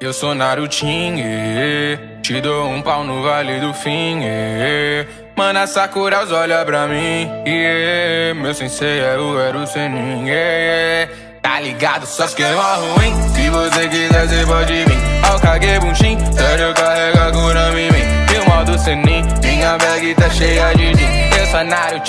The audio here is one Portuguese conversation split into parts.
Eu sou Narutinho, te dou um pau no vale do fim. Mana Sakura, os olha pra mim. Meu sensei é o Eru Senin. Tá ligado, só esquema ruim. Se você quiser, você pode vir. Ao Kage Bunshin, sério, carrega Kurami em mim. E o modo Senin, minha bag tá cheia de din. Eu sou Narutinho,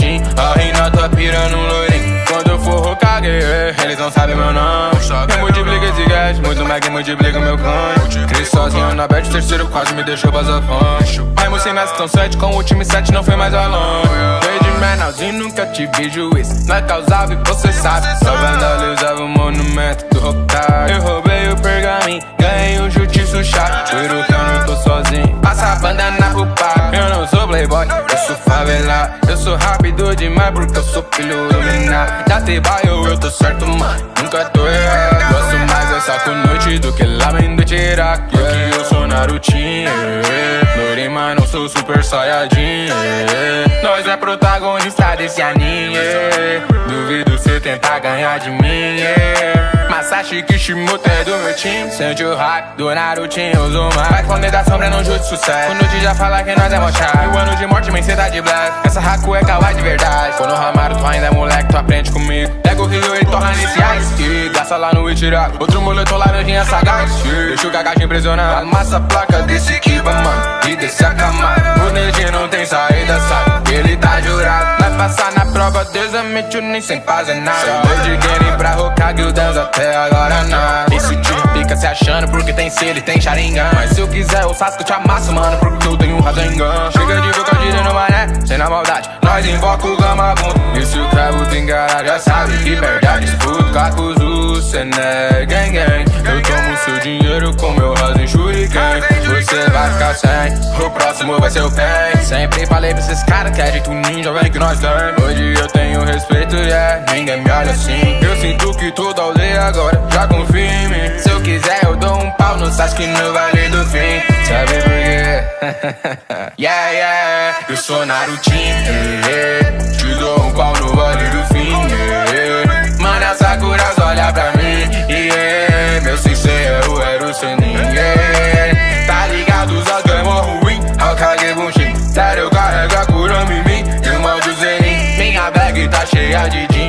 não sabem meu nome. Eu multiplico esse gás, muito mais que multiplica meu canho. Cresci sozinho na bet, terceiro quase me deixou basafante. Raimo sem nas tão sete, com o time 7 não foi mais alone. Desde menorzinho nunca tive juiz. Nós causava e você sabe. Só vandalizava o monumento do Hokage. Eu roubei o pergaminho, ganhei o justiça chato. Juro que eu não tô sozinho. Passa a bandana pro pai. Eu não sou playboy, sou favelado. Eu sou rápido demais porque eu sou filho do minar. Já te baio, eu tô certo, mano. Nunca tô errado. Gosto mais dessa com noite do que lamen do Iraque. Porque eu sou Narutinho. Norima, não sou super saiyajin. Nós é protagonista desse anime. Duvido cê tentar ganhar de mim. Masashi Kishimoto é do meu time. Sente o hype do Narutinho Uzuma Vai esconder da sombra, não jude sucesso. Quando o já fala que nós é mochado Mil anos de morte, men cê tá de black. Essa Haku é kawaii de verdade. Quando o Ramaru, tu ainda é moleque, tu aprende comigo. Pega o Rio, ele torna ice E gasta lá no Ichiraku Outro moletom laranjinha sagaz. Deixa o Kakashi impressionar. Amassa a placa desse prova, Deus admite nem sem fazer nada. Desde Genin pra Hokage, o até agora nada Esse time fica se achando porque tem sede e tem Sharingan Mas se eu quiser o Sasuke eu te amasso, mano Porque eu tenho Rasengan Chega de boca girando mané, sem na maldade. Nós invoca o Gamabundo E se o cravo tem cara já sabe que a disputa. Kakuzu, Sené, gang gang Você vai ficar sem, o próximo vai ser o Pen Sempre falei pra esses caras que é jeito ninja, vem que nós tem Hoje eu tenho respeito, yeah, ninguém me olha assim. Eu sinto que toda aldeia agora já confia em mim. Se eu quiser eu dou um pau no Sasuke no Vale do Fim. Sabe por quê? yeah, yeah, eu sou Narutinho. Yeah, Te dou um pau no Vale do Fim cheia de din Eu sou Naruto